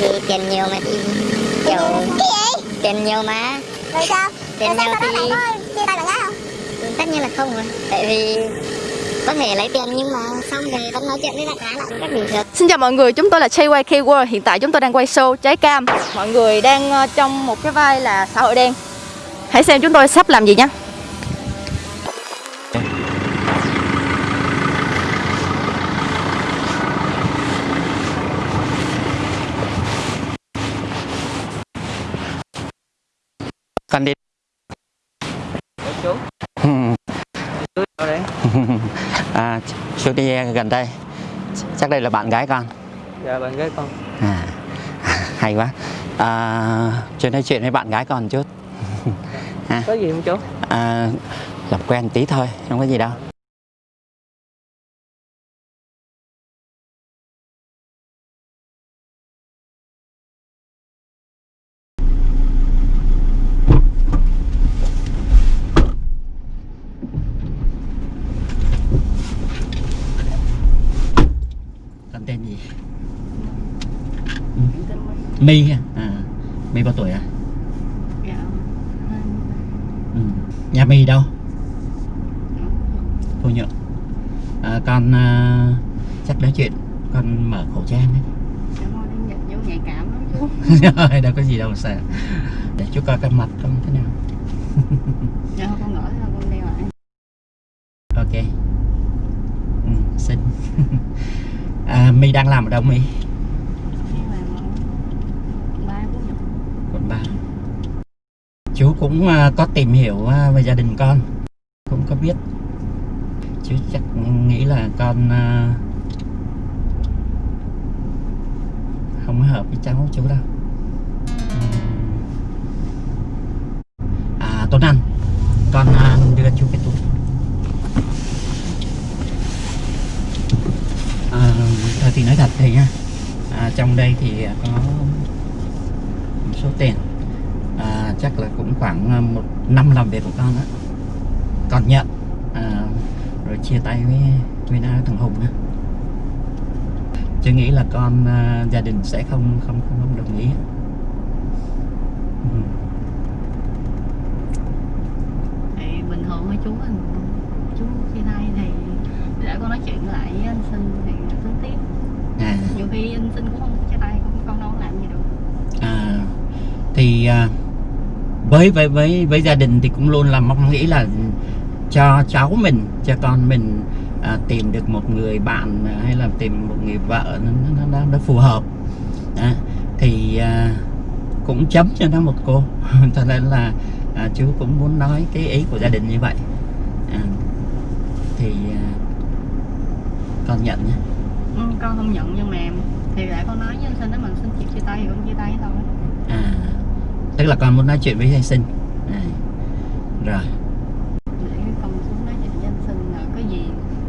thì tiền nhiều mà thì kiểu cái gì? tiền nhiều mà. Rồi sao? Tiền rồi nhiều sao thì có chia tay bạn gái không? Tất nhiên là không rồi. Tại vì có thể lấy tiền nhưng mà xong rồi vẫn nói chuyện với bạn gái lại cách bình thường. Xin chào mọi người, chúng tôi là JYK World Hiện tại chúng tôi đang quay show Trái Cam. Mọi người đang ờ, trong một cái vai là xã hội đen. Hãy xem chúng tôi sắp làm gì nhé Con đi chú chú ở đấy à, chú đi gần đây. Chắc đây là bạn gái con. Dạ bạn gái con. À, hay quá. À, chú nói chuyện với bạn gái con chút. Có gì không chú? À, làm quen tí thôi không có gì đâu con tên gì My à My bao tuổi à? Ừ. nhà My đâu? Thu Nhượng à, con à, chắc nói chuyện. Con mở khẩu trang ấy nhạy cảm lắm chú Rồi, đâu có gì đâu sợ. Để chú coi cái mặt con thế nào. Dạ con thôi con đeo lại. Ok. Ừ, xin. À, My đang làm ở đâu My chú cũng à, có tìm hiểu à, về gia đình con. Cũng có biết. Chú chắc nghĩ là con à, không hợp với cháu chú đâu. À Tuấn Anh con đưa chú cái túi. À, thì nói thật thì nha à, trong đây thì có một số tiền chắc là cũng khoảng à, một năm làm việc của con đó con nhận à, rồi chia tay với với thằng Hùng á. Chứ nghĩ là con à, gia đình sẽ không không không, không đồng ý ừ. thì bình thường với chú anh chú chia tay thì để con nói chuyện lại với anh sinh thì tính tiếp. À, nhiều khi anh sinh cũng không chia tay cũng con đâu làm gì được. À, thì à, với với với với gia đình thì cũng luôn là mong nghĩ là cho cháu mình cho con mình à, tìm được một người bạn à, hay là tìm một người vợ nó nó, nó, nó phù hợp. Đó. thì à, cũng chấm cho nó một cô. Cho nên là à, chú cũng muốn nói cái ý của gia đình như vậy. À, thì à, con nhận nhé. Ừ, con không nhận nhưng mà thì để con nói với anh sinh anh sinh chịu chia tay thì con chia tay thôi. À tức là con muốn nói chuyện với thầy sinh. À, rồi. Con xuống nói chuyện với anh sinh là có gì?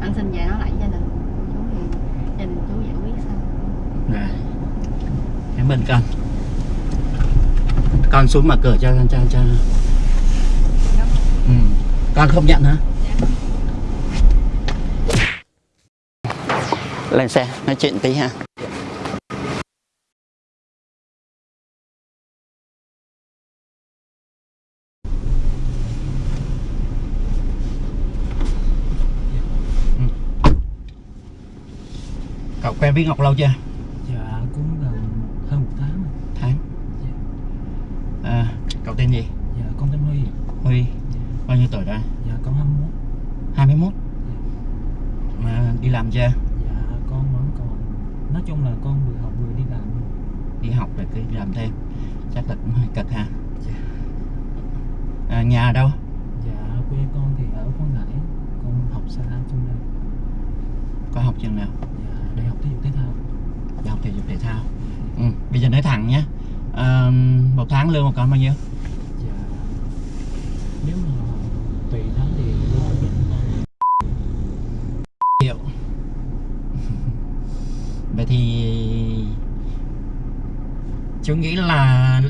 Anh sinh về nói lại gia đình. Chú thì gia đình chú giải quyết sao? Rồi. Cảm ơn con. Con xuống mở cửa cho cho cho ừ. con không nhận hả? Lên xe nói chuyện tí ha Ừ. với ngọc lâu chưa? Dạ cũng gần hơn một tháng rồi. tháng? À, cậu tên gì? Dạ con tên huy huy. Bao nhiêu tuổi rồi? Dạ con 21 21 mà đi làm chưa? Dạ con vẫn còn nói chung là con vừa học vừa đi làm. Đi học rồi cứ làm thêm. Chắc là cũng hơi cực ha. Dạ. à, nhà ở đâu? Dạ quê con thì ở Quảng Ngãi con học xa trong đây. Có học trường nào? Dạ đại học thể dục thể thao. Đại học thể dục thể thao. Ừ. bây giờ nói thẳng nhé. À, một tháng lương của con bao nhiêu? Dạ nếu mà tùy tháng thì lương ổn định triệu vậy thì chú nghĩ là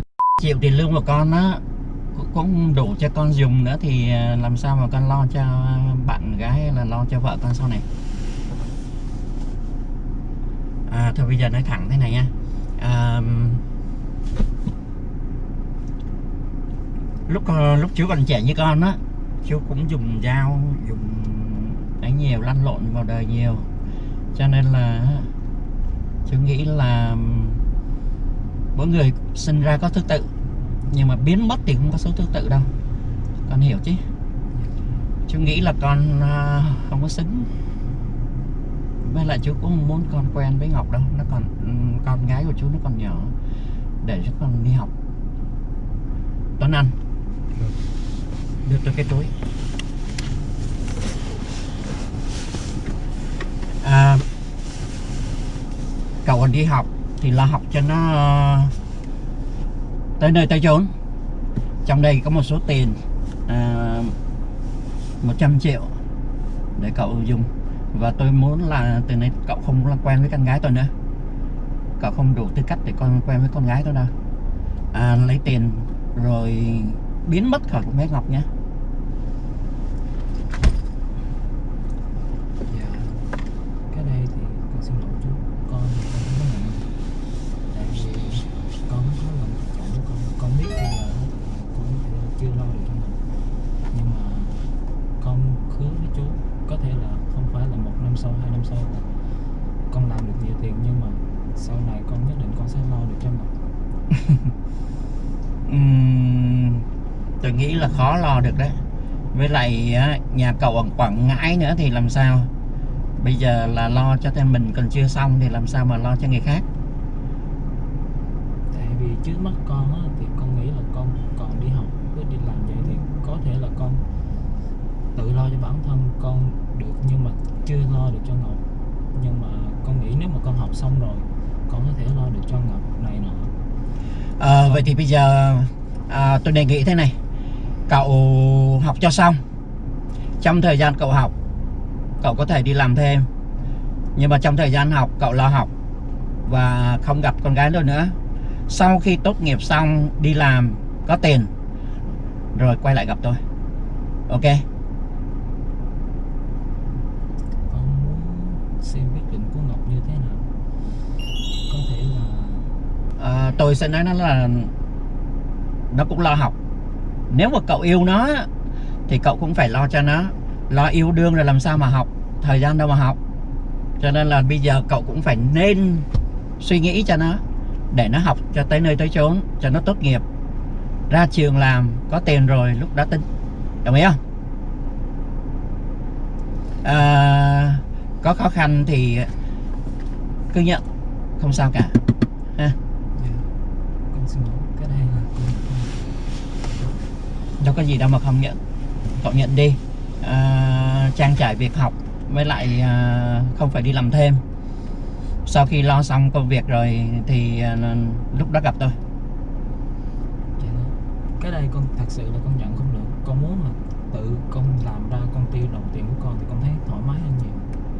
triệu tiền lương của con á cũng- đủ cho con dùng nữa thì à, làm sao mà con lo cho bạn gái hay là lo cho vợ con sau này à, thôi bây giờ nói thẳng thế này nha. À, lúc ờ, lúc chú còn trẻ như con á chú cũng dùng dao dùng ấy nhiều lăn lộn vào đời nhiều. Cho nên là chú nghĩ là mỗi người sinh ra có thứ tự nhưng mà biến mất thì không có số thứ tự đâu. Con hiểu chứ? Chú nghĩ là con ờ, không có xứng với lại chú cũng không muốn con quen với Ngọc đâu nó còn ừm, con gái của chú nó còn nhỏ để cho con đi học. Tuấn Anh. Đưa tôi cái túi. À, cậu còn đi học thì lo học cho nó ờ, tới nơi tới chốn. Trong đây có một số tiền à, 100 triệu để cậu dùng và tôi muốn là từ nay cậu không làm quen với con gái tôi nữa. Cậu không đủ tư cách để con quen với con gái tôi đâu. À, lấy tiền rồi biến mất khỏi con bé Ngọc nhé. Là con làm được nhiều tiền nhưng mà sau này con nhất định con sẽ lo được cho mình. Ừm, tôi nghĩ là khó lo được đấy. Với lại nhà cậu ở Quảng Ngãi nữa thì làm sao? Bây giờ là lo cho thêm mình còn chưa xong thì làm sao mà lo cho người khác? Tại vì trước mắt con á, thì con nghĩ là con còn đi học với đi làm vậy thì có thể là con tự lo cho bản thân. Con được nhưng mà chưa lo được cho Ngọc. Nhưng mà con nghĩ nếu mà con học xong rồi con có thể lo được cho Ngọc này nọ. À, vậy thì bây giờ à, tôi đề nghị thế này. Cậu học cho xong. Trong thời gian cậu học cậu có thể đi làm thêm. Nhưng mà trong thời gian học cậu lo học và không gặp con gái đâu nữa. Sau khi tốt nghiệp xong đi làm có tiền rồi quay lại gặp tôi. Ok con muốn xem quyết định của Ngọc như thế nào. Có thể là à, tôi sẽ nói nó là nó cũng lo học. Nếu mà cậu yêu nó thì cậu cũng phải lo cho nó. Lo yêu đương rồi làm sao mà học? Thời gian đâu mà học? Cho nên là bây giờ cậu cũng phải nên suy nghĩ cho nó để nó học cho tới nơi tới chốn cho nó tốt nghiệp. Ra trường làm có tiền rồi lúc đó tính. Đồng ý không? À, có khó khăn thì cứ nhận không sao cả. Ha. Đâu có gì đâu mà không nhận. Cậu nhận đi. À, trang trải việc học với lại à, không phải đi làm thêm. Sau khi lo xong công việc rồi thì à, lúc đó gặp tôi. Dạ. Cái đây con thật sự là con nhận không được. Con muốn là tự con làm ra con tiêu đồng tiền của con thì con thấy thoải mái hơn nhiều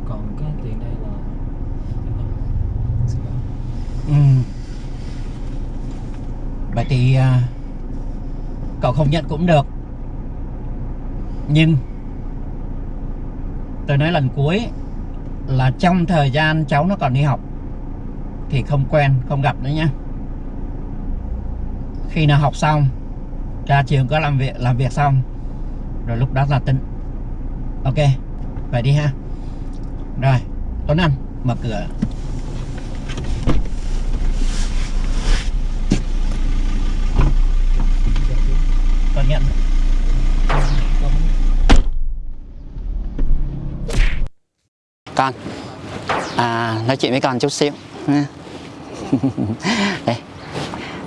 còn cái tiền đây là ừ. vậy thì à, cậu không nhận cũng được. Nhưng tôi nói lần cuối là trong thời gian cháu nó còn đi học thì không quen không gặp nữa nhé khi nào học xong ra trường có làm việc làm việc xong rồi lúc đó là tính ok vậy đi ha rồi Tuấn Anh mở cửa. Con nhận. Con. À, nói chuyện với con chút xíu. Nha. đây.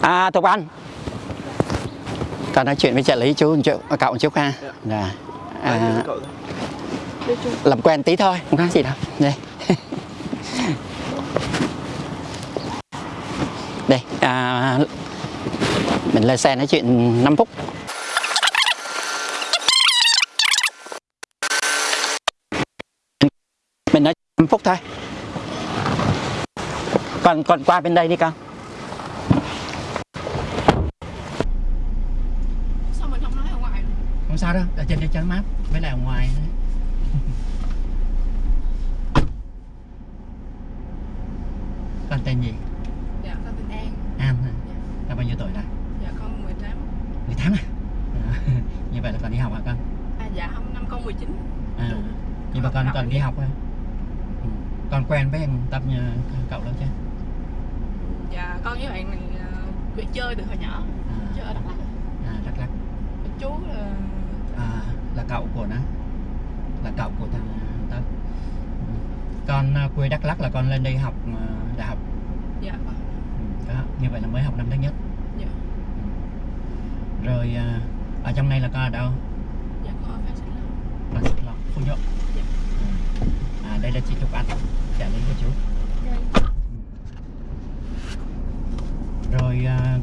À Thục Anh. Con nói chuyện với trợ lý chú một chút cậu một chút ha. Rồi. À, làm quen tí thôi không có gì đâu. Đây. Đây à, mình lên xe nói chuyện 5 phút. Mình nói 5 phút thôi. Còn còn qua bên đây đi con. Sao mình không nói ở ngoài? Không sao đâu ở trên đây chắn mát với lại ở ngoài nữa con tên gì? Dạ con tên an. An hả? Dạ. con bao nhiêu tuổi rồi? Dạ con 18 18 à, à? Như vậy là còn đi học hả con? À dạ không năm con 19 à Đúng. nhưng mà con còn đi học. hả ừ. con quen với thằng tập nhà cậu đâu chứ dạ con với bạn mình uh, ờ, chơi từ hồi nhỏ à. chơi ở đắk lắk. À đắk lắk. Chú là à, là cậu của nó là cậu của thằng Ừ. con à, quê đắk lắc là con lên đây học à, đại học. Dạ. Ừ, đó, như vậy là mới học năm thứ nhất. Dạ. Rồi à, ở trong này là con ở đâu? Dạ con ở Phan Xích Long. Con xích lộc phú nhuận. Dạ. à đây là chị trục anh trả lý của chú. Rồi à,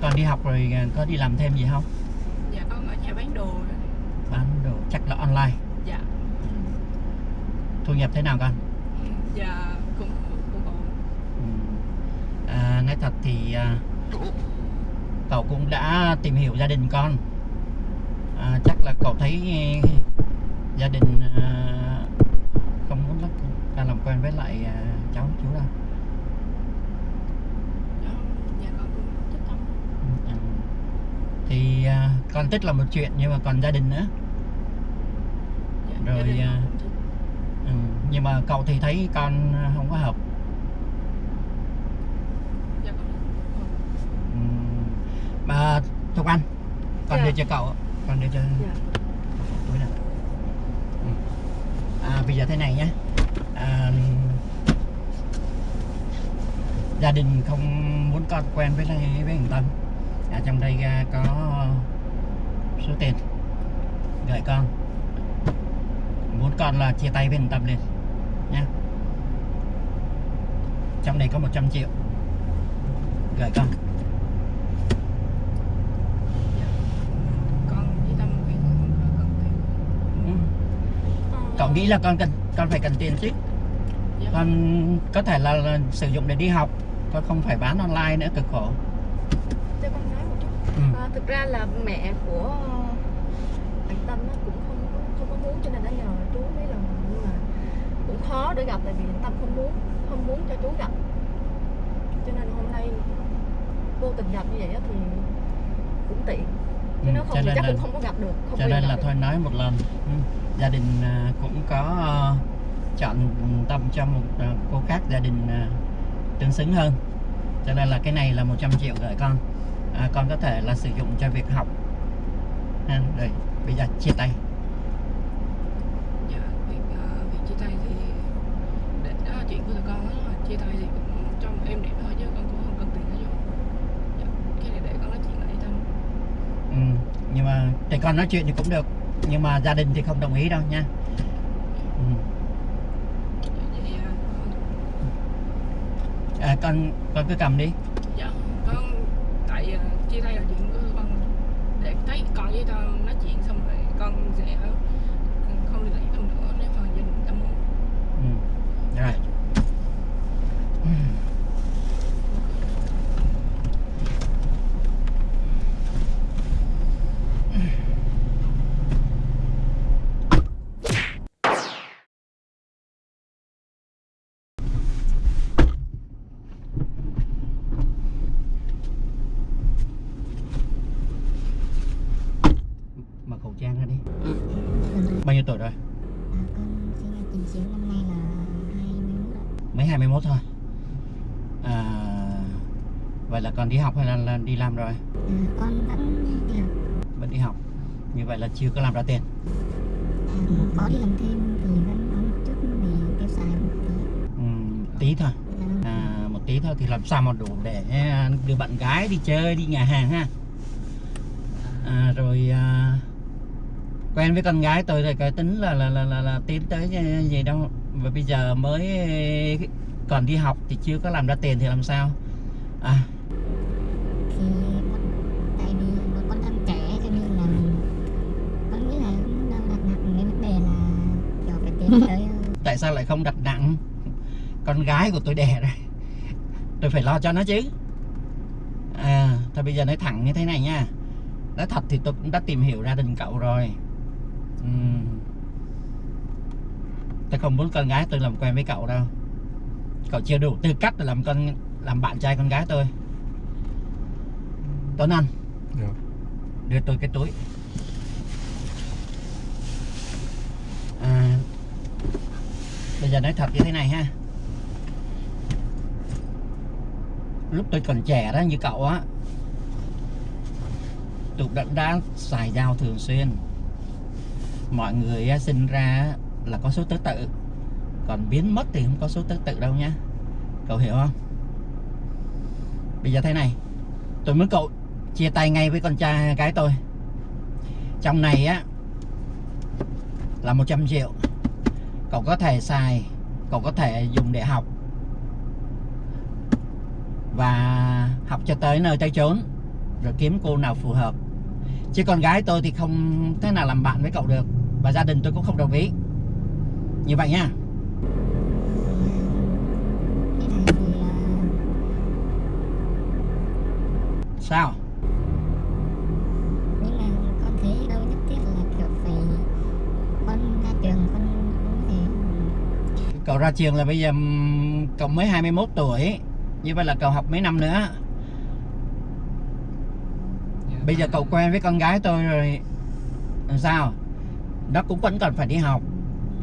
con đi học rồi có đi làm thêm gì không? Dạ con ở nhà bán đồ bán đồ chắc là online. Dạ thu nhập thế nào con? Dạ cũng cũng ổn. Ừ. à, nói thật thì à, cậu cũng đã tìm hiểu gia đình con. À, chắc là cậu thấy gia đình à, không muốn lắm. Con làm quen với lại à, cháu chú đâu Dạ, Ừ. Thì à, con thích là một chuyện nhưng mà còn gia đình nữa. Dạ, Rồi, gia đình con à, cũng thích. Ừ. nhưng mà cậu thì thấy con không có hợp Dạ ừ. mà Thục Anh con Dạ. đưa cho cậu con đưa cho Dạ túi này ừ. à, bây giờ thế này nhé à, gia đình không muốn con quen với với thằng Tâm à, trong đây à, có số tiền gửi con muốn con là chia tay với thằng Tâm liền nhé trong này có 100 triệu. Gửi con. Ừ. cậu nghĩ là con cần con phải cần tiền chứ. Dạ. con có thể là, là sử dụng để đi học con không phải bán online nữa cực khổ. Cho con nói một chút. Ừ. à, thực ra là mẹ của bạn tâm nó cũng không không có muốn cho nên đã nhờ chú mấy lần nhưng mà cũng khó để gặp tại vì tâm không muốn không muốn cho chú gặp. Cho nên hôm nay vô tình gặp như vậy thì cũng tiện. Chứ Ừ, nếu không thì chắc là cũng không có gặp được không cho nên là được. thôi nói một lần. Ừ. gia đình à, cũng có à, chọn tâm cho một à, cô khác gia đình à, tương xứng hơn. Cho nên là cái này là 100 triệu gửi con. À, con có thể là sử dụng cho việc học. Ha, rồi bây giờ chia tay dạ việc ờ, việc chia tay thì để đó là chuyện của tụi con đó chia tay thì trong em đẹp thôi chứ con cũng không cần tiền nữa vô dạ, cái này để con nói chuyện lại tâm ừ. nhưng mà thì con nói chuyện thì cũng được nhưng mà gia đình thì không đồng ý đâu nha ừ. à, con, à, con con cứ cầm đi dạ con tại ờ, chia tay là chuyện của con để thấy con với tâm nói chuyện xong rồi con sẽ không liên lạc với tâm nữa nếu mà gia đình tâm muốn ừ. rồi Ừ. mặc khẩu trang ra đi bao nhiêu tuổi rồi con sinh ra chín chín năm nay là 21 ạ. mới 21 thôi à, vậy là còn đi học hay là, là đi làm rồi? À, con vẫn đi học vẫn đi học. Như vậy là chưa có làm ra tiền. À, có đi làm thêm thì vẫn có một chút để tiêu xài một tí. Ừ, tí thôi. Dạ. à, một tí thôi thì làm sao mà đủ để à, đưa bạn gái đi chơi đi nhà hàng ha? À, rồi à, quen với con gái tôi thì cái tính là là là là, là tiến tới gì đâu. Và bây giờ mới còn đi học thì chưa có làm ra tiền thì làm sao? À tại sao lại không đặt nặng con gái của tôi đẻ rồi tôi phải lo cho nó chứ. À thôi bây giờ nói thẳng như thế này nha. Nói thật thì tôi cũng đã tìm hiểu gia đình cậu rồi. Ừm. tôi không muốn con gái tôi làm quen với cậu đâu. Cậu chưa đủ tư cách để làm con làm bạn trai con gái tôi. Tuấn Anh Dạ. đưa tôi cái túi bây giờ nói thật như thế này ha. Lúc tôi còn trẻ đó như cậu á tôi đã, đã xài dao thường xuyên. Mọi người á, sinh ra là có số thứ tự. Còn biến mất thì không có số thứ tự đâu nhá cậu hiểu không? Bây giờ thế này tôi muốn cậu chia tay ngay với con trai gái tôi. Trong này á là 100 triệu cậu có thể xài cậu có thể dùng để học. Và học cho tới nơi tới chốn rồi kiếm cô nào phù hợp. Chứ con gái tôi thì không thế nào làm bạn với cậu được và gia đình tôi cũng không đồng ý. Như vậy nha. À, sao cậu ra trường là bây giờ cậu mới 21 tuổi. Như vậy là cậu học mấy năm nữa. Bây giờ cậu quen với con gái tôi rồi làm sao? Nó cũng vẫn còn phải đi học.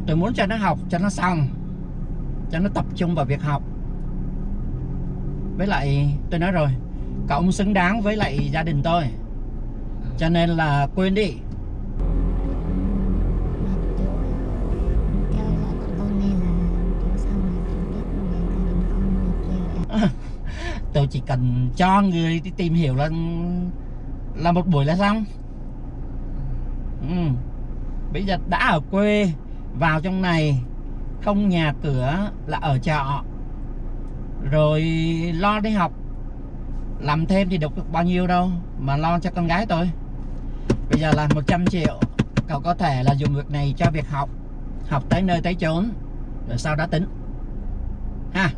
Tôi muốn cho nó học cho nó xong. Cho nó tập trung vào việc học. Với lại tôi nói rồi cậu không xứng đáng với lại gia đình tôi. Cho nên là quên đi tôi chỉ cần cho người đi tìm hiểu là là một buổi là xong. Ừ. bây giờ đã ở quê, vào trong này, không nhà cửa là ở trọ. Rồi lo đi học. Làm thêm thì được bao nhiêu đâu, mà lo cho con gái tôi. Bây giờ là 100 triệu, cậu có thể là dùng việc này cho việc học. Học tới nơi tới chốn, rồi sau đó tính. Ha.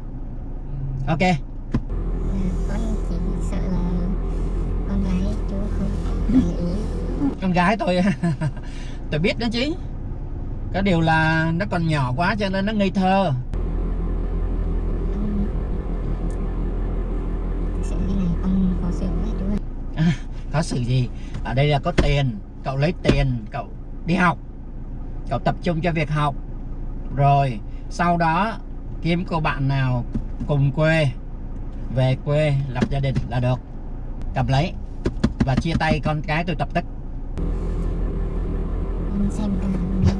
Ok. con gái tôi tôi biết đó chứ. Có điều là nó còn nhỏ quá cho nên nó ngây thơ. Sự khó xử có sự gì? Ở đây là có tiền. Cậu lấy tiền, cậu đi học. Cậu tập trung cho việc học. Rồi, sau đó, kiếm cô bạn nào cùng quê, về quê lập gia đình là được. Cầm lấy và chia tay con cái tôi tập tức. Xem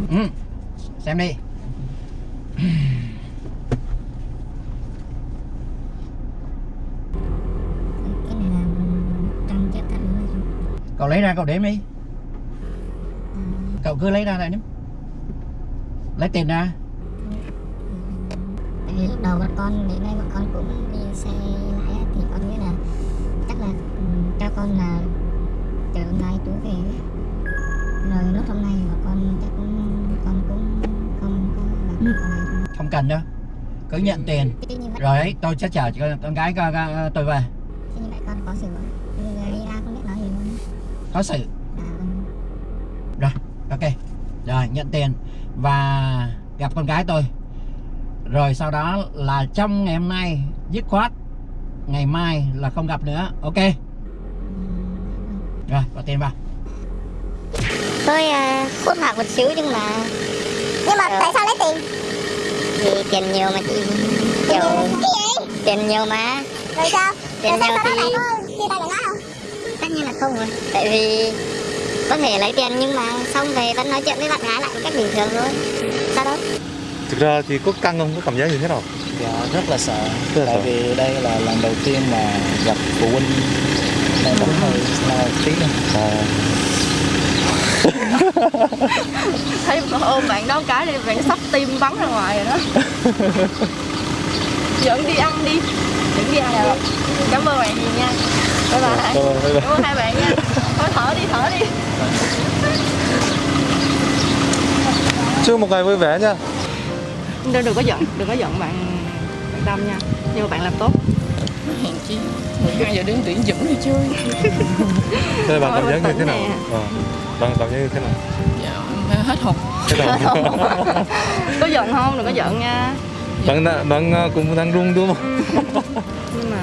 ừ. xem đi. Cậu lấy ra cậu đếm đi. Cậu cứ lấy ra lại đếm lấy tiền ra. Lúc đầu bọn con đến nay bọn con cũng đi xe lái thì con nghĩ là chắc là cho con là chở ngay chú về. Rồi lúc hôm nay bọn con chắc cũng con cũng không có này đâu. không cần đâu. Cứ nhận tiền. rồi ấy tôi sẽ chở con, con gái con, con, tôi về. Chứ như vậy con có xử giờ đi ra không biết nói gì luôn. Có sự à, con rồi ok. Rồi nhận tiền. Và gặp con gái tôi. Rồi sau đó là trong ngày hôm nay dứt khoát ngày mai là không gặp nữa. Ok rồi bỏ tiền vào. Tôi uh, khuất mặt một xíu nhưng mà nhưng mà tại sao lấy tiền? Vì tiền nhiều mà chị. Kiểu tiền nhiều mà. Rồi sao? tiền Rồi sao? nhiều sau đó lại thì có chia tay bạn gái không? tất nhiên là không rồi. Tại vì có thể lấy tiền nhưng mà xong về vẫn nói chuyện với bạn gái lại một cách bình thường thôi. Sao đâu? Thực ra thì có căng không? Có cảm giác như thế nào? Dạ rất là sợ. Rất Tại sợ. vì đây là lần đầu tiên mà gặp phụ huynh Nên cũng hơi lo tí À, thấy ôm bạn đó cái đi bạn sắp tim bắn ra ngoài rồi đó. Dẫn đi ăn đi. Dẫn đi ăn rồi cảm ơn bạn nhiều nha. Bye bye. Cảm ơn, bye bye. cảm ơn hai bạn nha. Thôi thở đi thở đi. Chúc một ngày vui vẻ nha. đừng, đừng có giận đừng có giận bạn bạn tâm nha. Nhưng mà bạn làm tốt hèn chi? 12 giờ đến tuyển dẫn đi chơi. Thế bạn cảm giác như thế nào? Ờ, Bạn cảm giác như thế nào? dạ hết hộp Thế nào? có giận không? Đừng có giận nha. Bạn đã- bạn ờ, cũng đang run đúng không? nhưng mà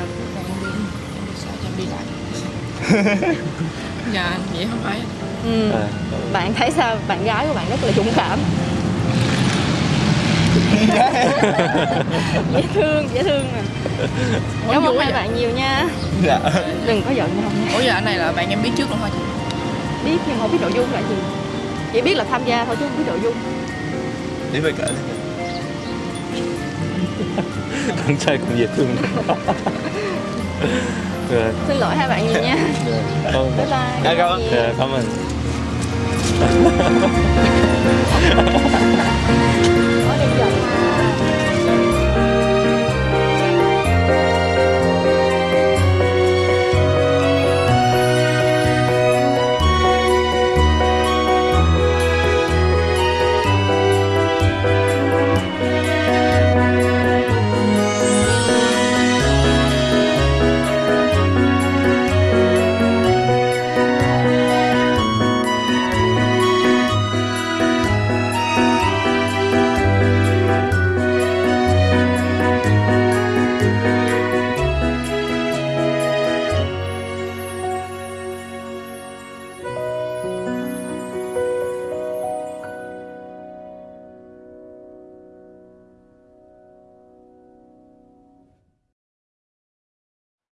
sao cho đi lại dạ vậy không phải. Ừ, À, bạn thấy sao? Bạn gái của bạn rất là dũng cảm dễ thương dễ thương nè cảm ơn hai bạn nhiều nha. Dạ. Đừng có giận nhau. Nha ủa giờ anh này là bạn em biết trước luôn hả chị? Biết nhưng không biết nội dung là gì. Chỉ biết là tham gia thôi chứ không biết nội dung. Đến với cả con trai cũng dễ thương. Rồi. Xin lỗi hai bạn nhiều nha. Dạ. không. bye bye. Dạ cảm ơn. Dạ cảm ơn